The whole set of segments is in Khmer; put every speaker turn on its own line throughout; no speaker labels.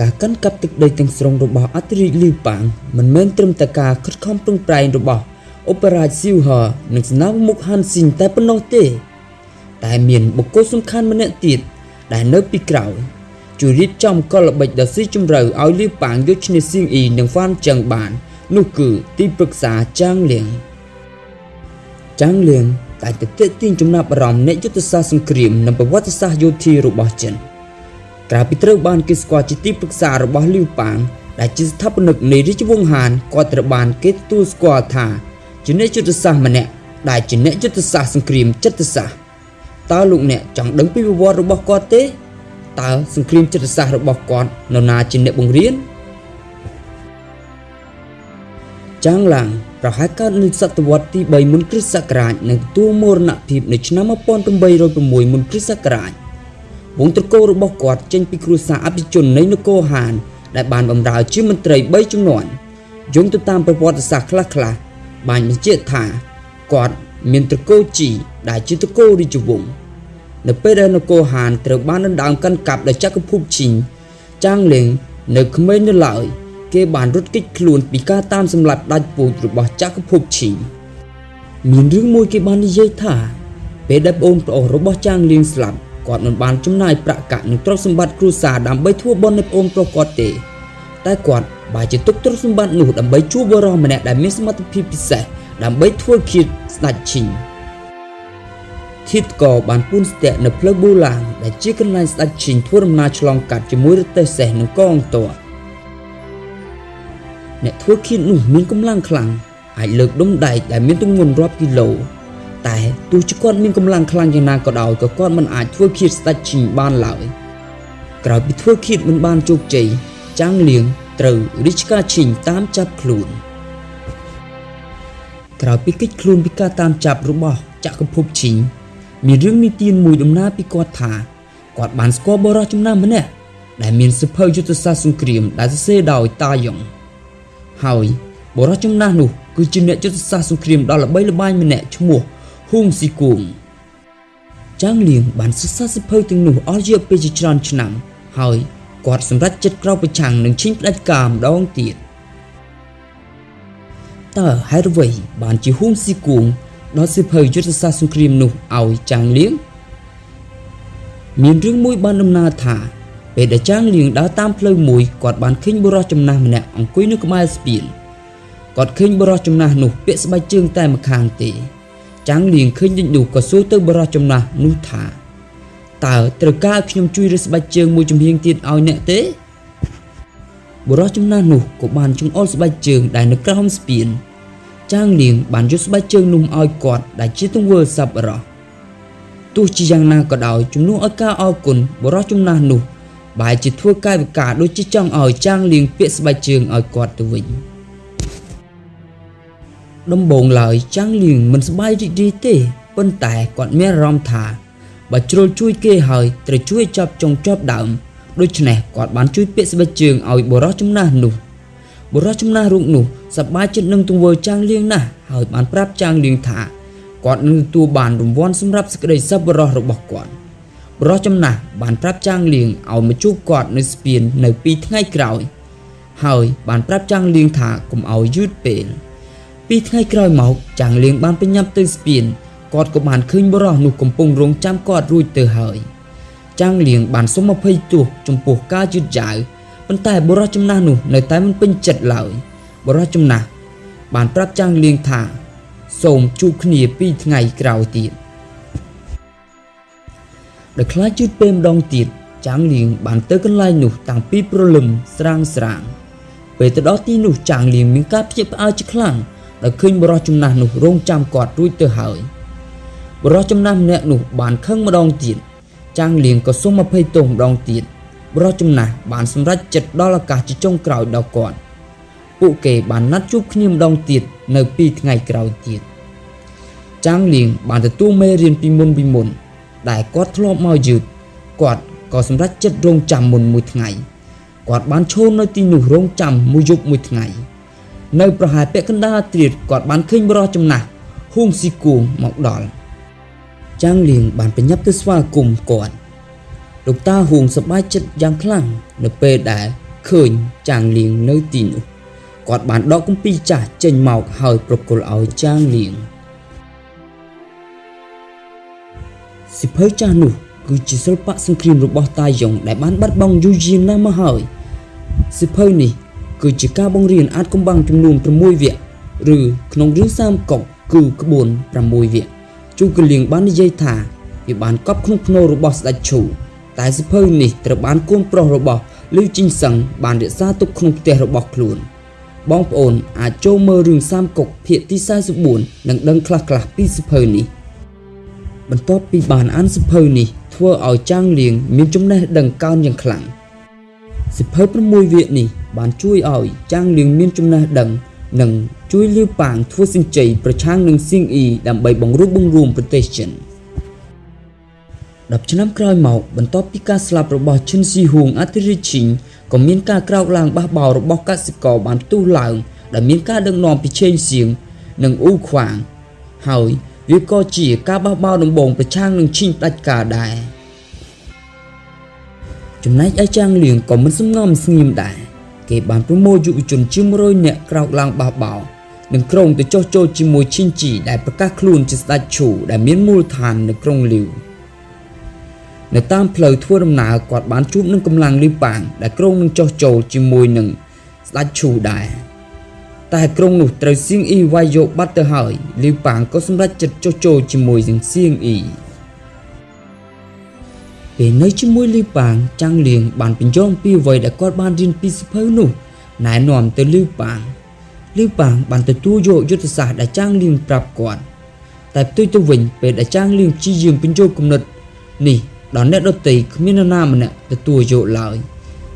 ការកាន់កាប់ទឹកដីទាំងស្រុងរបស់អធិរាជលីប៉ាងមិនមែនត្រឹមតែការខិតខំប្រឹងប្រែងរបស់អូប៉េរ៉ាស៊ីវហឺនិងស្នាមមុខហាន់ស៊ីនតែប៉ុណ្ណោះទេ តែមានបុគ្គលសំខាន់ម្នាក់ទៀតដែលនៅពីក្រោយជួយរៀបចំកលល្បិចដ៏ស៊ីជម្រៅឲ្យលីប៉ាងយកឈ្នះសៀងអ៊ីនិងហ្វានចឹងបាន នោះគឺទីប្រឹក្សាចាងលៀងចាងលៀងតែទៅទាក់ទាញចំណាប់អារម្មណ៍អ្នកយុទ្ធសាស្ត្រសង្គ្រាមនិងប្រវត្តិសាស្ត្រយោធារបស់ចិន ក្រៅពីត្រូវបានគេស្គាល់ជាទីប្រឹក្សារបស់លីវប៉ាងដែលជាស្ថាបនិកនៃរាជវង្សហានគាត់ត្រូវបានគេទទួលស្គាល់ថាជាអ្នកយុទ្ធសាស្ត្រម្នាក់ដែលជាអ្នកយុទ្ធសាស្ត្រសង្គ្រាមចិត្តសាស្ត្រតើលោកអ្នកចង់ដឹងពីប្រវត្តិរបស់គាត់ទេតើសង្គ្រាមចិត្តសាស្ត្ររបស់គាត់នរណាជាអ្នកបង្រៀនចាងឡាំងប្រហែលកើតនៅសតវត្សទី3មុនគ្រិស្តសករាជនិងទទួលមរណភាពនៅឆ្នាំ1806មុនគ្រិស្តសករាជ វងត្រកូលរបស់គាត់ចេញពីគ្រួសារអភិជននៃនគរហាន ដែលបានបម្រើជាមន្ត្រី3ជំនាន់យោងទៅតាមប្រវត្តិសាស្ត្រខ្លះៗបានបញ្ជាក់ថាគាត់មានត្រកូលជីដែលជាត្រកូលរាជវង្សនៅពេលដែលនគរហានត្រូវបានដណ្ដើមកាន់កាប់ដោយចក្រភពជីងចាងលៀងនៅក្មេងនៅឡើយគេបានរត់គេចខ្លួនពីការតាមសម្លាប់ដាច់ពូជរបស់ចក្រភពឈីងមានរឿងមួយគេបាននិយាយថាពេលដែលប្អូនប្រុសរបស់ចាងលៀងស្លាប់ គាត់មិនបានចំណាយប្រាក់កាក់និងទ្រព្យសម្បត្តិគ្រួសារដើម្បីធ្វើបុណ្យនៃប្អូនប្រុសគាត់ទេ តែគាត់បែរជាទុកទ្រព្យសម្បត្តិនោះដើម្បីជួបបរិះម្នាក់ដែលមានសមត្ថភាពពិសេសដើម្បីធ្វើឃាតស្ដេចឈីងធាតកបានពូនស្ទាក់នៅផ្លូវប៊ូឡាងដែលជាកន្លែងស្ដេចឈីងធ្វើដំណើរឆ្លងកាត់ជាមួយរទេះសេះនិងកងទ័ពអ្នកធ្វើឃាតនោះមានកម្លាំងខ្លាំងអាចលើកដុំដែកដែលមានទម្ងន់រាប់គីឡូ តែទោះជាគាត់មានកម្លាំងខ្លាំងយ៉ាងណាក៏ដោយក៏គាត់មិនអាចធ្វើឃាតស្ដេចឈីងបានឡើយក្រោយពីធ្វើឃាតមិនបានជោគជ័យចាងលៀងត្រូវរាជការឈីងតាមចាប់ខ្លួនក្រោយពីកិច្ចខ្លួនពីការតាមចាប់របស់ចក្រភពឈីងមានរឿងនីតិមួយដំណើរពីគាត់ថាគាត់បានស្គាល់បរិះចំណាំម្នាក់ដែលមានសិភៅយុទ្ធសាស្ត្រសង្គ្រាមដែលសរសេរដោយតាយ៉ុងហើយបរិះចំណាស់នោះគឺជាអ្នកយុទ្ធសាស្ត្រសង្គ្រាមដ៏ល្បីល្បាញម្នាក់ឈ្មោះ ហ៊ុងស៊ីគួងចាងលៀងបានសិក្សាសិភៅទាំងនោះអស់រយៈពេលជាច្រើនឆ្នាំ ហើយគាត់សម្រេចចិត្តក្រោកប្រឆាំងនឹងឈិញផ្ដាច់ការម្ដងទៀតតើហេតុអ្វីបានជាហ៊ុងស៊ីគួងដល់សិភៅយុទ្ធសាស្ត្រសង្គ្រាមនោះឲ្យចាងលៀងមានរឿងមួយបានដំណើរថាពេលដែលចាងលៀងដើរតាមផ្លូវមួយគាត់បានឃើញបុរសចំណាស់ម្នាក់អង្គុយនៅក្បែរស្ពានគាត់ឃើញបុរសចំណាស់នោះពាក់ស្បែកជើងតែម្ខាងទេ ចាំងលៀងឃើញដូចនោះក៏សួរទៅបុរសចំណាស់នោះថាតើត្រូវការខ្ញុំជួយរើសស្បែកជើងមួយចំហៀងទៀតឲ្យអ្នកទេបុរសចំណាស់នោះក៏បានចង្អុលស្បែកជើងដែលនៅក្រោមស្ពានចាងលៀងបានយកស្បែកជើងនោះឲ្យគាត់ដែលជាទង្វើសប្បុរសទោះជាយ៉ាងណាក៏ដោយជំនួសឲ្យការអរគុណបុរសចំណាស់នោះបែរជាធ្វើកាយវិការដូចជាចង់ឲ្យចាងលៀងពាក់ស្បែកជើងឲ្យគាត់ទៅវិញ ដំបងឡើយចាំងលៀងមិនសប្បាយរីករាយទេប៉ុន្តែគាត់មានអារម្មណ៍ថាបើជ្រុលជួយគេហើយត្រូវជួយចាប់ចុងជាប់ដើមដូច្នេះគាត់បានជួយពាក្យស្បែកជើងឲ្យបុរសចំណាស់នោះបុរសចំណាស់រូបនោះសប្បាយចិត្តនឹងទង្វើចាងលៀងណាស់ហើយបានប្រាប់ចាងលៀងថាគាត់នឹងទទួលបានរង្វាន់សម្រាប់សេចក្តីសប្បុរសរបស់គាត់បុរសចំណាស់បានប្រាប់ចាងលៀងឲ្យមកជួបគាត់នៅស្ពាននៅពីថ្ងៃក្រោយហើយបានប្រាប់ចាងលៀងថាកុំឲ្យយឺតពេល ពីថ្ងៃក្រោយមកចាំងលៀងបានប្រញាប់ទៅស្ពានគាត់ក៏បានឃើញបរោះនោះកំពុងរងចាំគាត់រួចទៅហើយចាំងលៀងបានសុំអភ័យទោសចំពោះការយឺតយ៉ាវប៉ុន្តែបរោះចំណាស់នោះនៅតែមិនពេញចិត្តឡើយបរោះចំណាស់បានប្រាប់ចាំងលៀងថាសូមជួបគ្នាពីថ្ងៃក្រោយទៀតដោយខ្លាចយឺតពេលម្ដងទៀតចាំងលៀងបានទៅកន្លែងនោះតាំងពីព្រលឹមស្រាងស្រាងពេលទៅដល់ទីនោះចាំងលៀងមានការភ្ញាក់ផ្អើលជាខ្លាំង ដែលឃើញបរិះចំណាស់នោះរងចាំគាត់រួចទៅហើយបរិះចំណាស់ម្នាក់នោះបានខឹងម្ដងទៀតចាំងលៀងក៏សុំអភ័យទោសម្ដងទៀតបរិះចំណាស់បានសម្រេចចិត្តដល់ឱកាសជាចុងក្រោយដល់គាត់ពួកគេបានណាត់ជួបគ្នាម្ដងទៀតនៅពីថ្ងៃក្រោយទៀតចាំងលៀងបានទទួលមេរៀនពីមុនពីមុន ដែលគាត់ធ្លាប់មកយឺតគាត់ក៏សម្រេចចិត្តរងចាំមុនមួយថ្ងៃគាត់បានឈរនៅទីនោះរងចាំមួយយប់មួយថ្ងៃ នៅប្រហែលពាក់កណ្ដាលត្រៀតគាត់បានឃើញបរិះចំណាស់ហ៊ុងស៊ីគួងមកដល់ចាងលៀងបានប្រញាប់ទៅស្វាគមន៍គាត់លោកតាហ៊ុងសប្បាយចិត្តយ៉ាងខ្លាំងនៅពេលដែលឃើញចាងលៀងនៅទីនោះគាត់បានដកគម្ពីរចាស់ចេញមកហើយប្រគល់ឲ្យចាងលៀងសិភៅចាស់នោះគឺជាសិល្បៈសង្គ្រាមរបស់តាយ៉ុងដែលបានបាត់បង់យូរយារណាស់មកហើយសិភៅនេះ គឺជាការបង្រៀនអាចកំបាំងចំនួន6វគ្គឬក្នុងរឿង30កុកគឺក្បួន6វគ្គជូកលៀងបាននិយាយថាវាបានកប់ក្នុងភ្នូររបស់ស្ដេចឈូតែសិភៅនេះត្រូវបានកូនប្រុសរបស់លីជីងសឹងបានរក្សាទុកក្នុងផ្ទះរបស់ខ្លួនបងប្អូនអាចចូលមើលរឿង30កុកភាគទី44និងដឹងខ្លះៗពីសិភៅនេះបន្ទាប់ពីបានអានសិភៅនេះធ្វើឲ្យចាងលៀងមានចំណេះដឹងកើនយ៉ាងខ្លាំង សិភៅ6វគ្គនេះបានជួយឲ្យចាងលៀងមានចំណេះដឹងនិងជួយលាវប៉ាងធ្វើសិញ្ជ័យប្រឆាំងនឹងសៀងអ៊ីដើម្បីបង្រួបបង្រួមប្រទេសចិន10ឆ្នាំក្រោយមកបន្ទាប់ពីការស្លាប់របស់ឈិនស៊ីហួងអធិរាជឈីងក៏មានការក្រោកឡើងបះបោររបស់កសិករបានផ្ទុះឡើងដែលមានការដឹកនាំពីឆេងសៀងនិងអ៊ូខ្វាងហើយវាក៏ជាការបះបោរដំបងប្រឆាំងនឹងឈីងផ្ដាច់ការដែរ ចំណែកឯចាងលៀងក៏មិនសំងំស្ងៀមដែរគេបានប្រមូលយុវជនជាង100នាក់ក្រោកឡើងបះបោរនិងក្រុងទៅចុះចូលជាមួយឈីនជីដែលប្រកាសខ្លួនជាស្ដេចឈូដែលមានមូលដ្ឋាននៅក្រុងលីវនៅតាមផ្លូវធ្វើដំណើរគាត់បានជួបនឹងកម្លាំងលីប៉ាងដែលក្រុងនឹងចុះចូលជាមួយនឹងស្ដេចឈូដែរតែក្រុងនោះត្រូវសៀងអ៊ីវាយយកបាត់ទៅហើយលីប៉ាងក៏សម្រេចចិត្តចុះចូលជាមួយនឹងសៀងអ៊ី ពេលនៅជាមួយលីប៉ាងចាំងលៀងបានបញ្យល់ពីអ្វីដែលគាត់បានរៀនពីសភៅនោះណែនាំទៅលីប៉ាងលីប៉ាងបានទទួលយកយុទ្ធសាស្ត្រដែលចាំងលៀងប្រាប់គាត់តែផ្ទុយទៅវិញពេលដែលចាំងលៀងព្យាយាមបញ្ចូលគំនិតនេះដល់អ្នកដតីគ្មាននរណាម្នាក់ទទួលយកឡើយ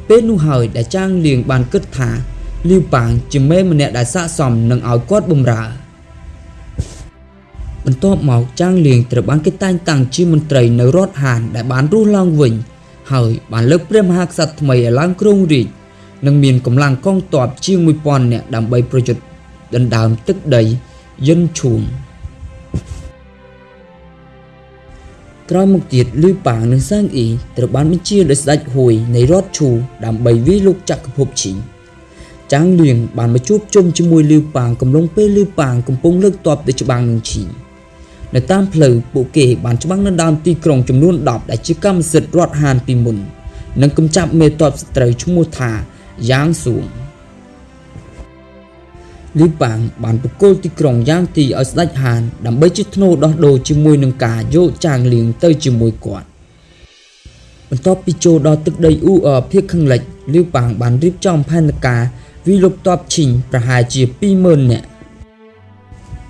ពេលនោះហើយដែលចាងលៀងបានគិតថាលីវប៉ាងជាមេម្នាក់ដែលស័ក្តិសមនឹងឲ្យគាត់បម្រើ បន្ទាប់មកចាងលៀងត្រូវបានគេតែងតាំងជាមន្ត្រីនៅរដ្ឋហានដែលបានរស់ឡើងវិញ ហើយបានលើកព្រះមហាក្សត្រថ្មីឲ្យឡើងគ្រងរាជនិងមានកម្លាំងកងទ័ពជាង1000នាក់ដើម្បីប្រយុទ្ធដណ្ដើមទឹកដីយិនឈូងក្រោយមកទៀតលឺប៉ាងនិងសាងអ៊ីត្រូវបានបញ្ជាដោយស្ដេចហួយនៃរដ្ឋឈូដើម្បីវាយលុកចក្រភពឈីងចាងលៀងបានមកជួបជុំជាមួយលឺប៉ាងកំឡុងពេលលឺប៉ាងកំពុងលើកទ័ពទៅច្បាំងនឹងឈីង នៅតាមផ្លូវពួកគេបានច្បាំងនៅដើមទីក្រុងចំនួន10ដែលជាកម្មសិទ្ធិរដ្ឋហានពីមុននិងកំចាប់មេទ័ពសត្រូវឈ្មោះថាយ៉ាងសួងលីប៉ាងបានបកគោលទីក្រុងយ៉ាងទីឲ្យស្ដេចហានដើម្បីជាធ្នូដោះដូរជាមួយនឹងការយកចាងលៀងទៅជាមួយគាត់បន្ទាប់ពីចូលដល់ទឹកដីអ៊ូអភាគខាងលិចលីប៉ាងបានរៀបចំផែនការវិលុកតបឈីងប្រហែលជា20000នាក់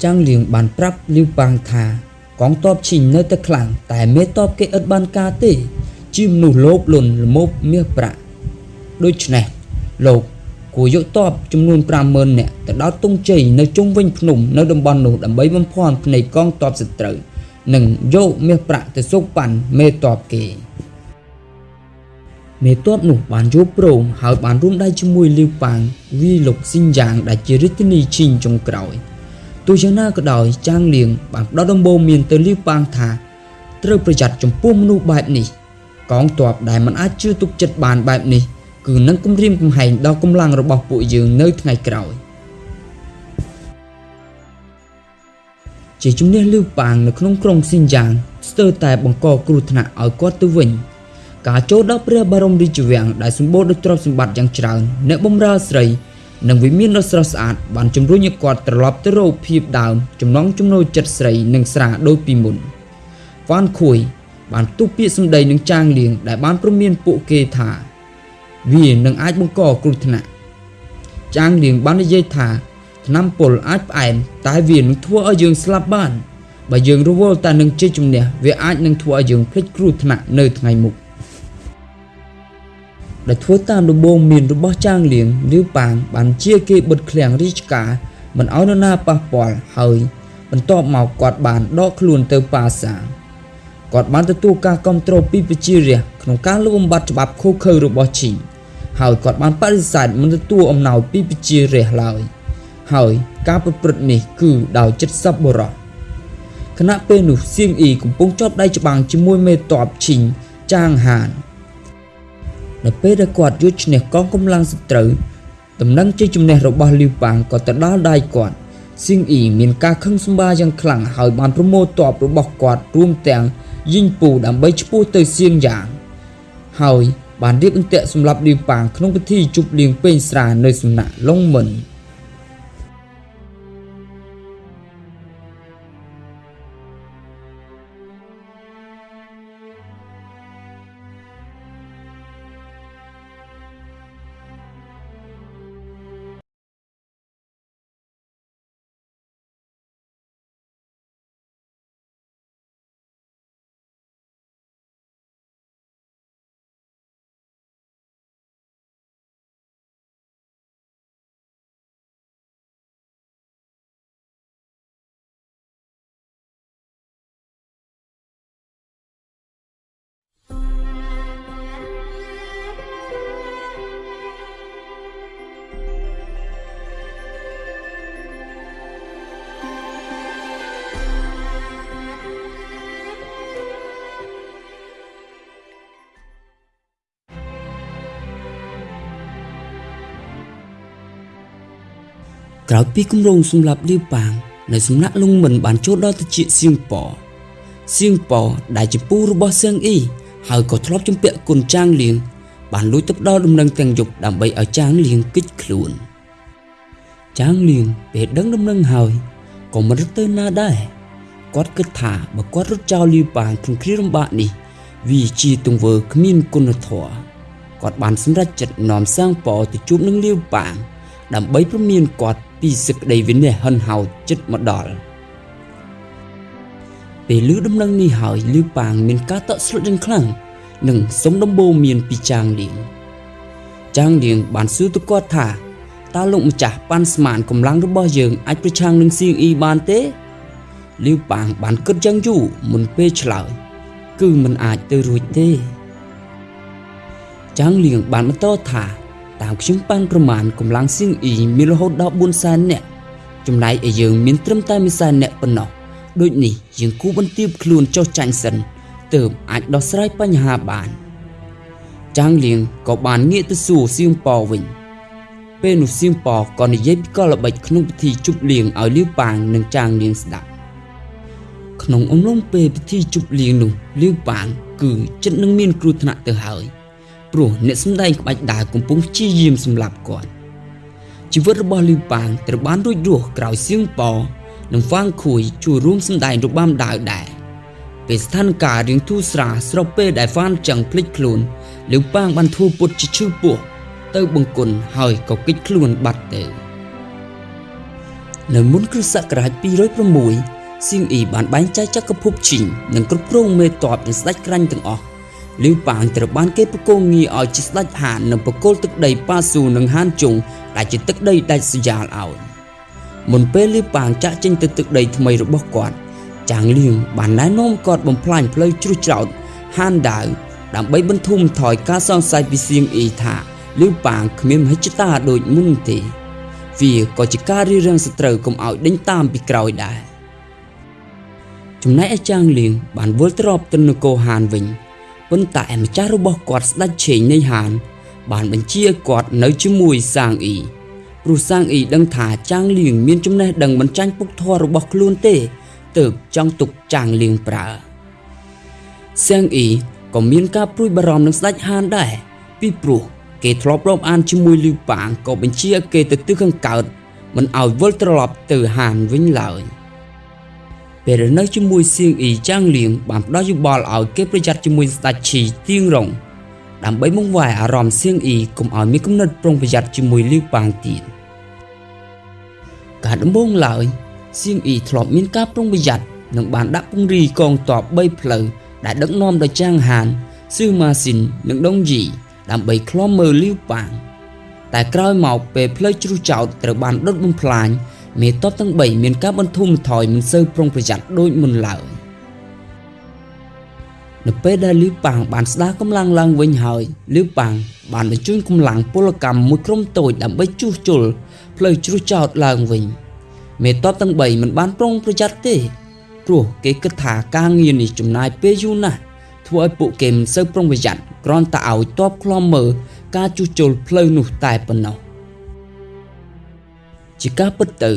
ចាងលៀងបានប្រាប់លីប៉ាងថាកងទ័ពឈីងនៅតែខ្លាំងតែមេតបគេឥតបានការទេ ជាមនុស្សលោភលន់ល្មោបមាសប្រាក់ដូច្នេះលោកគួរយកតបចំនួន50000នាក់ទៅដល់តុងជ័យនៅជុំវិញភ្នំនៅតំបន់នោះដើម្បីបំភាន់ភ្នែកកងទ័ពសត្រូវនិងយកមាសប្រាក់ទៅសុកប៉ាន់មេតបគេមេតបនោះបានយកព្រមហើយបានរួមដៃជាមួយលីវប៉ាងវីលុកស៊ីនយ៉ាងដែលជារាជធានីឈីងចុងក្រោយ ទោះយ៉ាងណាក៏ដោយចាងលៀងបានផ្ដល់ដំបូន្មានទៅលីវប៉ាងថាត្រូវប្រយ័ត្នចំពោះមនុស្សបែបនេះកងទ័ពដែលមិនអាចជឿទុកចិត្តបានបែបនេះគឺនឹងគំរាមកំហែងដល់កម្លាំងរបស់ពួកយើងនៅថ្ងៃក្រោយជាជំនះលឺប៉ាងនៅក្នុងក្រុងស៊ីនយ៉ាងស្ទើរតែបង្កគ្រោះថ្នាក់ឲ្យគាត់ទៅវិញការចូលដល់ព្រះបរមរាជវាំងដែលសម្បូរដោយទ្រព្យសម្បត្តិយ៉ាងច្រើនអ្នកបម្រើស្រី និងវិមានដ៏ស្រស់ស្អាតបានជំរុញឲ្យគាត់ត្រឡប់ទៅរកភាពដើមចំណងចំណូលចិត្តស្រីនិងស្រាដូចពីមុនវ៉ាន់ខួយបានទុះពាក្យសម្ដីនឹងចាងលៀងដែលបានព្រមានពួកគេថា វានឹងអាចបង្កគ្រោះថ្នាក់ចាងលៀងបាននិយាយថាថ្នាំពុលអាចផ្អែមតែវានឹងធ្វើឲ្យយើងស្លាប់បានបើយើងរវល់តែនឹងជ័យជំនះវាអាចនឹងធ្វើឲ្យយើងភ្លេចគ្រោះថ្នាក់នៅថ្ងៃមុខ ដែលធ្វើតាមដំបូងមានរបស់ចាងលៀងលាវប៉ាងបានជាគេបិទឃ្លាំងរាជការមិនឲ្យនរណាប៉ះពាល់ហើយបន្ទាប់មកគាត់បានដកខ្លួនទៅប៉ាសាគាត់បានទទួលការគ្រប់គ្រងពីប្រជារាស្ត្រក្នុងការលុបបំបាត់ច្បាប់ខុសខើរបស់ឈីងហើយគាត់បានបដិសេធមិនទទួលអំណោយពីប្រជារាស្ត្រឡើយហើយការប្រព្រឹត្តនេះគឺដោយចិត្តសប្បុរសខណៈពេលនោះសៀងអ៊ីកំពុងជាប់ដៃច្បាំងជាមួយមេតបឈីងចាងហាន នៅពេលដែលគាត់យកឈ្នះកងកម្លាំងសត្រូវដំណឹងជ័យជំនះរបស់លីវប៉ាងក៏ទៅដល់ដៃគាត់សៀងអ៊ីមានការខឹងសម្បាយ៉ាងខ្លាំងហើយបានប្រមូលទ័ពរបស់គាត់រួមទាំងយីងពូដើម្បីឈ្មោះទៅសៀងយ៉ាង ហើយបានរៀបអន្ទាក់សម្រាប់លីវប៉ាងក្នុងពិធីជប់លៀងពេញស្រានៅសំណាក់ឡុងមិន ក្រោយពីគម្រោងសម្រាប់លីវប៉ាងនៅសំណាក់លងមិនបានចូលដល់ទៅជាសៀងប៉សៀងប៉ដែលជាពូរបស់សៀងអ៊ីហើយក៏ធ្លាប់ជំពាក់គុណចាងលៀងបានលួចទៅដល់ដំណឹងទាំងយប់ដើម្បីឲ្យចាងលៀងគិចខ្លួនចាងលៀងពេលដឹងដំណឹងហើយក៏មិនរត់ទៅណាដែរគាត់គិតថាបើគាត់រត់ចោលលីវប៉ាងក្នុងគ្រាលំបាកនេះវាជាទង្វើគ្មានគុណធម៌គាត់បានសម្រេចចិត្តនាំសាងប៉ទៅជួបនឹងលីវប៉ាងដើម្បីព្រមានគាត់ ពីសេចក្តីវិនិច្ឆ័យហិនហោចចិត្តមកដល់ពេលឮដំណឹងនេះហើយលឺប៉ាងមានការតក់ស្លុតយ៉ាងខ្លាំងនិងសុំដំបូងមានពីចាងលៀងចាងលៀងបានសួរទៅគាត់ថាតើលោកម្ចាស់ប៉ាន់ស្មានកម្លាំងរបស់យើងអាចប្រឆាំងនឹងសៀងអ៊ីបានទេលីវប៉ាងបានគិតយ៉ាងយូរមុនពេលឆ្លើយគឺមិនអាចទៅរួចទេ ចាងលៀងបានបន្តថា តាមខ្ញុំប៉ាន់ប្រមាណកម្លាំងសៀងអ៊ីមានរហូតដល់4សែននាក់ចំណែកឯយើងមានត្រឹមតែ1សែននាក់ប៉ុណ្ណោះដូចនេះយើងគូបន្ទាបខ្លួនចុះចាញ់សិនទើបអាចដោះស្រាយបញ្ហាបានចាងលៀងក៏បានងាកទៅសួរសៀងប៉វិញពេលនោះសៀងប៉ក៏និយាយពីកលល្បិចក្នុងពិធីជប់លៀងឲ្យលាវប៉ាងនិងចាងលៀងស្ដាប់ក្នុងអំឡុងពេលពិធីជប់លៀងនោះលាវប៉ាងគឺចិត្តនឹងមានគ្រោះថ្នាក់ទៅហើយ ព្រោះអ្នកសម្ដែងក្បាច់ដើរកំពុងព្យាយាមសម្លាប់គាត់ជីវិតរបស់លីវប៉ាងត្រូវបានរួចរស់ក្រោយសៀងប៉និងហ្វាងខួយជួយរួមសម្ដែងរបាំដើរដែរពេលស្ថានភាពរៀងធូរស្រាលស្របពេលដែលហ្វានចឹងភ្លេចខ្លួនលីវប៉ាងបានធ្វើពុតជាឈឺពោះទៅបង្គន់ហើយក៏គេចខ្លួនបាត់ទៅនៅមុនគ្រិស្តសករាជ206សៀងអ៊ីបានបែងចែកចក្រភពជីងនិងគ្រប់គ្រងមេតបនិងស្ដេចក្រាញ់ទាំងអស់ លីវប៉ាងត្រូវបានគេប្រគល់ងារឲ្យជាស្ដេចហាននិងប្រគល់ទឹកដីប៉ាស៊ូនិងហានជុងដែលជាទឹកដីដាច់ស្រយាលឲ្យមុនពេលលីវប៉ាងចាក់ចេញទៅទឹកដីថ្មីរបស់គាត់ចាងលៀងបានណែនាំគាត់បំផ្លាញផ្លូវជ្រុះច្រោតហានដាវដើម្បីបន្ធូរបន្ថយការសង្ស័យពីសៀងអ៊ីថាលីវប៉ាងគ្មានមហិច្ឆតាដូចមុនទេវាក៏ជាការរៀបរៀងសត្រូវកុំឲ្យដេញតាមពីក្រោយដែរចំណែកឯចាងលៀងបានវិលត្រឡប់ទៅនគរហានវិញ ប៉ុន្តែម្ចាស់របស់គាត់ស្ដេចឆេងនៃហាន បានបញ្ជាឲ្យគាត់នៅជាមួយសាងអ៊ីព្រោះសាងអ៊ីដឹងថាចាងលៀងមានចំណេះដឹងមិនចាញ់ពុកធររបស់ខ្លួនទេទើបចង់ទុកចាងលៀងប្រើសាងអ៊ីក៏មានការព្រួយបារម្ភនឹងស្ដេចហានដែរពីព្រោះគេធ្លាប់រាប់អានជាមួយលីវប៉ាងក៏បញ្ជាឲ្យគេទៅទិសខាងកើតមិនឲ្យវិលត្រឡប់ទៅហានវិញឡើយ។ ពេលនៅជាមួយសៀងអ៊ីចាងលៀងបានផ្ដល់យោបល់ឲ្យគេប្រយ័ត្នជាមួយស្ដេចឈីទៀងរងដើម្បីបង្វែរអារម្មណ៍សៀងអ៊ីកុំឲ្យមានគំនិតប្រុងប្រយ័ត្នជាមួយលីវប៉ាងទៀតការដំបូងឡើយសៀងអ៊ីធ្លាប់មានការប្រុងប្រយ័ត្ននិងបានដាក់ពង្រីកងទ័ព3ផ្លូវដែលដឹកនាំដោយចាងហានស៊ឺម៉ាស៊ីននិងដុងយីដើម្បីឃ្លាំមើលលីវប៉ាងតែក្រោយមកពេលផ្លូវជ្រុះចោតត្រូវបានដុតបំផ្លាញ មេតបទាំង3មានការបន្ធូរបន្ថយមិនសូវប្រុងប្រយ័ត្នដូចមុនឡើយនៅពេលដែលលីវប៉ាងបានស្ដារកម្លាំងឡើងវិញហើយលីវប៉ាងបានបញ្ជូនកម្លាំងពលកម្មមួយក្រុមតូចដើម្បីជួសជុលផ្លូវជ្រុះចោតឡើងវិញមេតបទាំង3មិនបានប្រុងប្រយ័ត្នទេព្រោះគេគិតថាការងារនេះចំណាយពេលយូរណាស់ធ្វើឲ្យពួកគេមិនសូវប្រុងប្រយ័ត្នកគ្រាន់តែឲ្យតបខ្លំមើលការជួសជុលផ្លូវនោះតែប៉ុណ្ណោះ ជាការពិតទៅ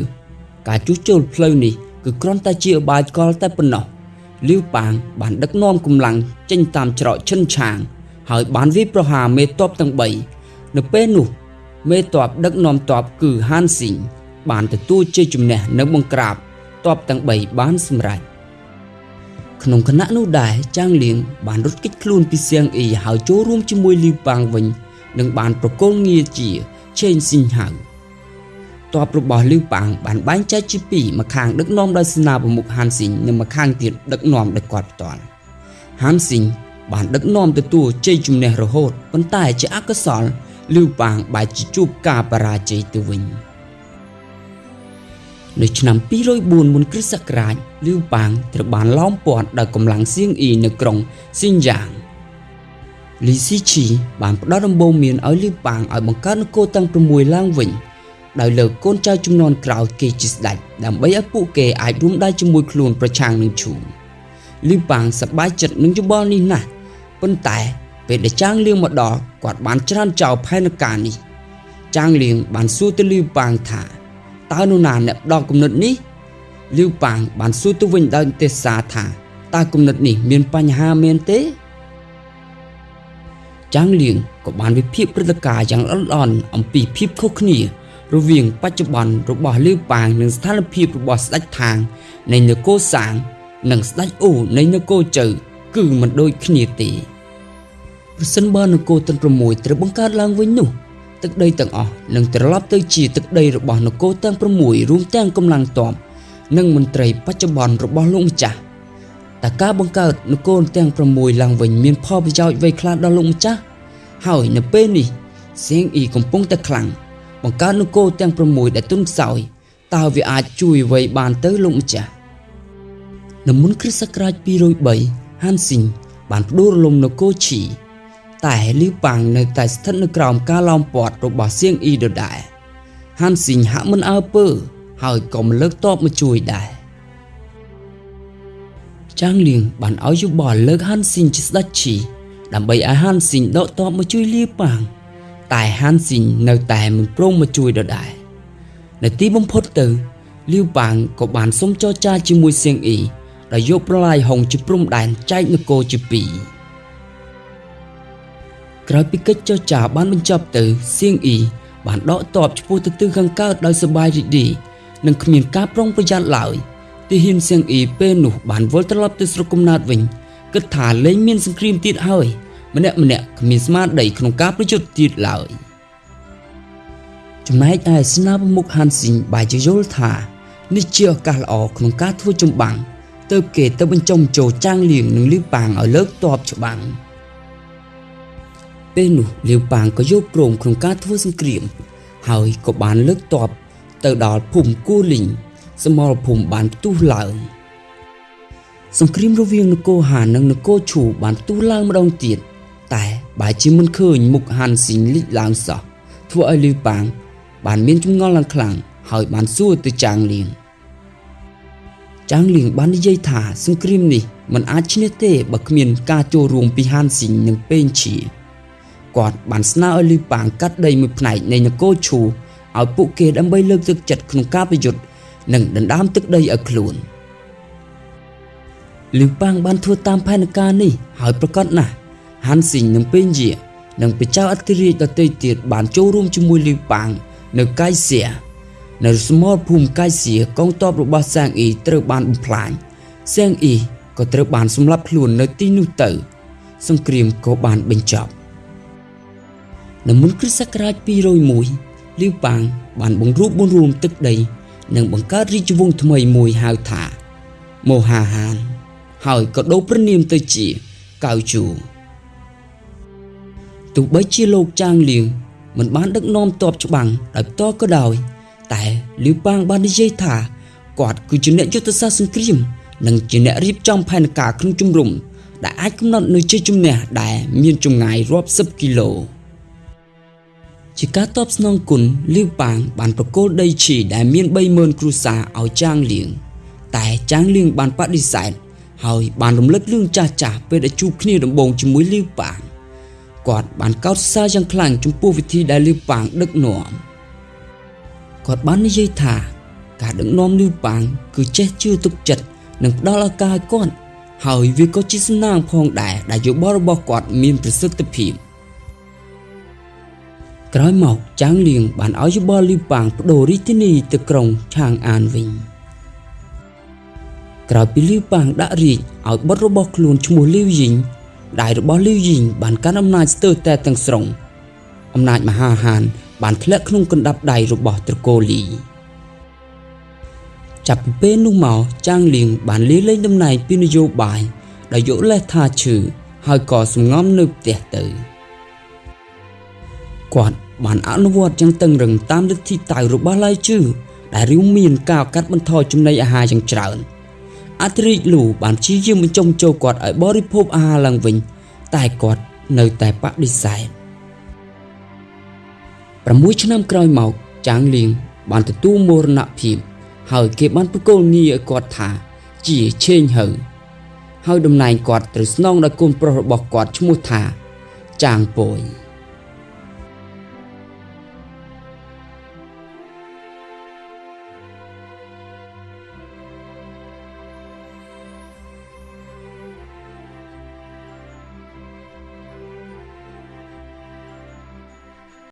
ការជួសជុលផ្លូវនេះគឺគ្រាន់តែជាឧបាយកលតែប៉ុណ្ណោះលាវប៉ាងបានដឹកនាំកម្លាំងចេញតាមច្រកឈិនឆាង ហើយបានវាយប្រហារមេតបទាំង3នៅពេលនោះ មេតបដឹកនាំតបគឺហានស៊ីងបានទទួលជ័យជំនះនៅបង្ក្រាបតបទាំង3បានសម្រេចក្នុងគណៈនោះដែរចាងលៀងបានរត់គេចខ្លួនពីសៀងអ៊ីហើយចូលរួមជាមួយលីវប៉ាងវិញនិងបានប្រកល់ងារជាឆេងស៊ីងហៅ តបរបស់លីវប៉ាងបានបែងចែកជាពីរម្ខាងដឹកនាំដោយសេនាប្រមុខហានស៊ីងនិងម្ខាងទៀតដឹកនាំដោយគាត់ផ្ទាល់ហានស៊ីងបានដឹកនាំទទួលជ័យជំនះរហូតប៉ុន្តែជាអកុសលលីវប៉ាងបែរជាជួបការបរាជ័យទៅវិញនៅឆ្នាំ204មុនគ្រិស្តសករាជលីវប៉ាងត្រូវបានឡោមព័ទ្ធដោយកម្លាំងសៀងអ៊ីនៅក្រុងស៊ីនយ៉ាងលីស៊ីឈីបានផ្ដល់ដំបូន្មានឲ្យលីវប៉ាងឲ្យបង្កើតនគរទាំង6ឡើងវិញ ដោយលើកកូនចៅចំនួនក្រោយគេជាស្ដេចដើម្បីឲ្យពួកគេអាចរួមដៃជាមួយខ្លួនប្រឆាំងនឹងឈូលីវប៉ាងសប្បាយចិត្តនឹងយោបល់នេះណាស់ប៉ុន្តែពេលដែលចាងលៀងមកដល់គាត់បានច្រានចោលផែនការនេះ ចាងលៀងបានសួរទៅលីវប៉ាងថាតើនរណាអ្នកផ្ដល់គំនិតនេះលីវប៉ាងបានសួរទៅវិញដោយទេសសាថាតើគំនិតនេះមានបញ្ហាមែនទេចាងលៀងក៏បានវិភាគព្រឹត្តិការណ៍យ៉ាងល្អិតល្អន់អំពីភាពខុសគ្នា រវាងបច្ចុប្បន្នរបស់លីវប៉ាងនិងស្ថានភាពរបស់ស្ដេចថាងនៃនគរសាង និងស្ដេចអូនៃនគរជៅគឺមិនដូចគ្នាទេប្រសិនបើនគរទាំង6ត្រូវបង្កើតឡើងវិញនោះទឹកដីទាំងអស់នឹងត្រឡប់ទៅជាទឹកដីរបស់នគរទាំង6រួមទាំងកម្លាំងទ័ពនិងមន្ត្រីបច្ចុប្បន្នរបស់លោកម្ចាស់តើការបង្កើតនគរទាំង6ឡើងវិញមានផលប្រយោជន៍អ្វីខ្លះដល់លោកម្ចាស់ហើយនៅពេលនេះសៀងអ៊ីកំពុងតែខ្លាំង បង្កើតនគរទាំង6ដែលទុនខ្សោយតើវាអាចជួយអ្វីបានទៅលោកម្ចាស់នៅមុនគ្រិស្តសករាជ203ហានស៊ីងបានផ្ដួលរលំនគរឈីតែលីវប៉ាងនៅតែស្ថិតនៅក្រោមការឡោមព័ទ្ធរបស់សៀងអ៊ីដដែលហានស៊ីងហាក់មិនអើពើហើយក៏មិនលើកតបមកជួយដែរចាងលៀងបានឲ្យយោបល់លើកហានស៊ីងជាស្ដេចឈីដើម្បីឲ្យហានស៊ីងដកតបមកជួយលីវប៉ាង តែហានស៊ីងនៅតែមិនព្រមមកជួយដដែលនៅទីបំផុតទៅលីវប៉ាងក៏បានសុំចរចាជាមួយសៀងអ៊ីដោយយកប្រឡាយហុងជាព្រំដែនចែកនគរជាពីរក្រោយពីកិច្ចចរចាបានបញ្ចប់ទៅសៀងអ៊ីបានដកទ័ពឆ្ពោះទៅទិសខាងកើតដោយសបាយរីករាយនិងគ្មានការប្រុងប្រយ័ត្នឡើយទីហ៊ានសៀងអ៊ីពេលនោះបានវិលត្រឡប់ទៅស្រុកកំណើតវិញគិតថាលែងមានសង្គ្រាមទៀតហើយ ម្នាក់ម្នាក់គ្មានស្មារតីក្នុងការប្រយុទ្ធទៀតឡើយចំណែកឯស្នាប្រមុខហានស៊ីងបាយជាយល់ថានេះជាឱកាសល្អក្នុងការធ្វើចម្បាំងទៅគេទៅបញ្ចុំចូលចាងលៀងនិងលីវប៉ាងឲ្យលើកតបច្បាំងពេលនោះលាវប៉ាងក៏យកព្រមក្នុងការធ្វើសង្គ្រាម ហើយក៏បានលើកតបទៅដល់ភូមិគូលីងសមរភូមិបានផ្ទុះឡើងសង្គ្រាមរវាងនគរហាននិងនគរឈូបានផ្ទុះឡើងម្ដងទៀត តែបែរជាមិនឃើញមុខហានស៊ីងលិចឡើងសោះធ្វើឲ្យលាវប៉ាងបានមានចម្ងល់ឡើងខ្លាំងហើយបានសួរទៅចាងលៀងចាងលៀងបាននិយាយថាសង្គ្រាមនេះមិនអាចឈ្នះទេបើគ្មានការចូលរួមពីហានស៊ីងនិងពេងឈីគាត់បានស្នើឲ្យលីប៉ាងកាត់ដីមួយផ្នែកនៃនគរឈូឲ្យពួកគេដើម្បីលើកទឹកចិត្តក្នុងការប្រយុទ្ធនិងដណ្ដើមទឹកដីឲ្យខ្លួនលីប៉ាងបានធ្វើតាមផែនការនេះហើយប្រកាសណាស់ ហាន់ស៊ីងនិងពេញជានិងព្រះចៅអធិរាជដទៃទៀតបានចូលរួមជាមួយលីប៉ាងនៅកៃសៀនៅស្មោលភូមិកៃសៀកងទ័ពរបស់សាងអ៊ីត្រូវបានបំផ្លាញសាងអ៊ីក៏ត្រូវបានសម្លាប់ខ្លួននៅទីនោះទៅ សង្គ្រាមក៏បានបញ្ចប់នៅមុនគ្រិស្តសករាជ201លីវប៉ាងបានបង្រួបបង្រួមទឹកដី និងបង្កើតរាជវង្សថ្មីមួយហៅថាមូហាហាន ហើយក៏ដូរព្រះនាមទៅជាកៅជូ ទោះបីជាលោកចាងលៀងមិនបានដឹកនាំតបច្បាំងដោយផ្ទាល់ក៏ដោយតែលីវប៉ាងបាននិយាយថាគាត់គឺជាអ្នកយុទ្ធសាស្ត្រសង្គ្រាមនិងជាអ្នករៀបចំផែនការក្នុងជំរំដែលអាចកំណត់នូវជ័យជំនះដែលមានចម្ងាយរាប់សិបគីឡូជាការតបស្នងគុណលីវប៉ាងបានប្រគល់ដីឈីដែលមាន30000គ្រួសារឲ្យចាងលៀងតែចាងលៀងបានបដិសេធហើយបានរំលឹករឿងចាស់ចាស់ពេលដែលជួបគ្នាដំបូងជាមួយលីវប៉ាង គាត់បានកោតសរយ៉ាងខ្លាំងចំពោះវិធីដែលលីវប៉ាងដឹកនាំគាត់បាននិយាយថាការដឹកនាំលីវប៉ាងគឺចេះជឿទុកចិត្តនិងផ្ដល់ឱកាសឲ្យគាត់ហើយវាក៏ជាសំណាងផងដែរដែលយោបល់របស់គាត់មានប្រសិទ្ធភាពក្រោយមកចាងលៀងបានឲ្យយោបល់លីវប៉ាងបដូររាជធានីទៅក្រុងឆាងអានវិញក្រោយពីលីវប៉ាងដាក់រាជឲ្យបុត្ររបស់ខ្លួនឈ្មោះលីវយីង ដែលរបស់លីវយីងបានកាន់អំណាចស្ទើរតែទាំងស្រុងអំណាចមហាហាន បានធ្លាក់ក្នុងកណ្ដាប់ដៃរបស់ត្រកូលលីចាប់ពីពេលនោះមកចាងលៀងបានលាលែងតំណែងពីនយោបាយដោយយកលេសថាឈឺហើយក៏សំងំនៅផ្ទះទៅគាត់បានអនុវត្តយ៉ាងតឹងរឹងតាមលទ្ធិតៅរបស់ឡៃជឺដែលរួមមានការកាត់បន្ថយចំណីអាហារយ៉ាងច្រើន អធិរាជលូបានព្យាយាមបញ្ចុំចូលគាត់ឲ្យបរិភោគអាហារឡើងវិញ តែគាត់នៅតែបដិសេធ6ឆ្នាំក្រោយមកចាងលៀងបានទទួលមរណភាពហើយគេបានប្រគល់ងារឲ្យគាត់ថា ជាឆេងហៅហើយតំណែងគាត់ត្រូវស្នងដោយកូនប្រុសរបស់គាត់ឈ្មោះថា ចាងពយ